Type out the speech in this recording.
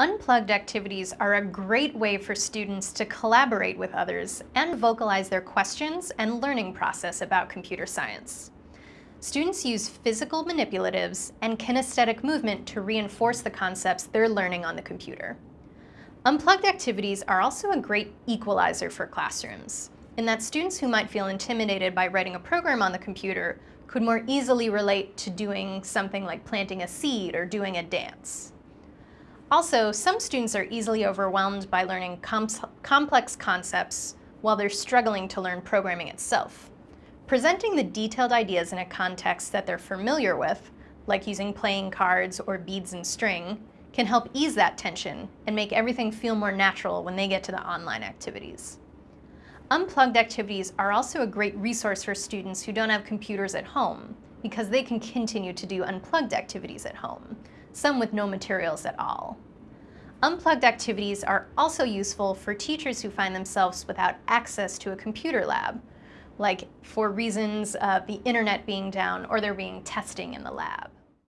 Unplugged activities are a great way for students to collaborate with others and vocalize their questions and learning process about computer science. Students use physical manipulatives and kinesthetic movement to reinforce the concepts they're learning on the computer. Unplugged activities are also a great equalizer for classrooms, in that students who might feel intimidated by writing a program on the computer could more easily relate to doing something like planting a seed or doing a dance. Also, some students are easily overwhelmed by learning com complex concepts while they're struggling to learn programming itself. Presenting the detailed ideas in a context that they're familiar with, like using playing cards or beads and string, can help ease that tension and make everything feel more natural when they get to the online activities. Unplugged activities are also a great resource for students who don't have computers at home because they can continue to do unplugged activities at home, some with no materials at all. Unplugged activities are also useful for teachers who find themselves without access to a computer lab, like for reasons of the internet being down or there being testing in the lab.